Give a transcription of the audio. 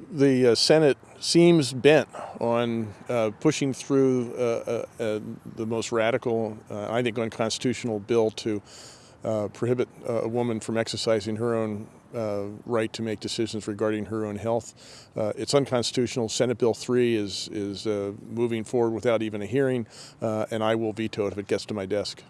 the uh, Senate seems bent on uh, pushing through uh, uh, uh the most radical, uh, I think, unconstitutional bill to prohibit a woman from exercising her own right to make decisions regarding her own health. it's unconstitutional. Senate Bill 3 is, is moving forward without even a hearing, and I will veto it if it gets to my desk.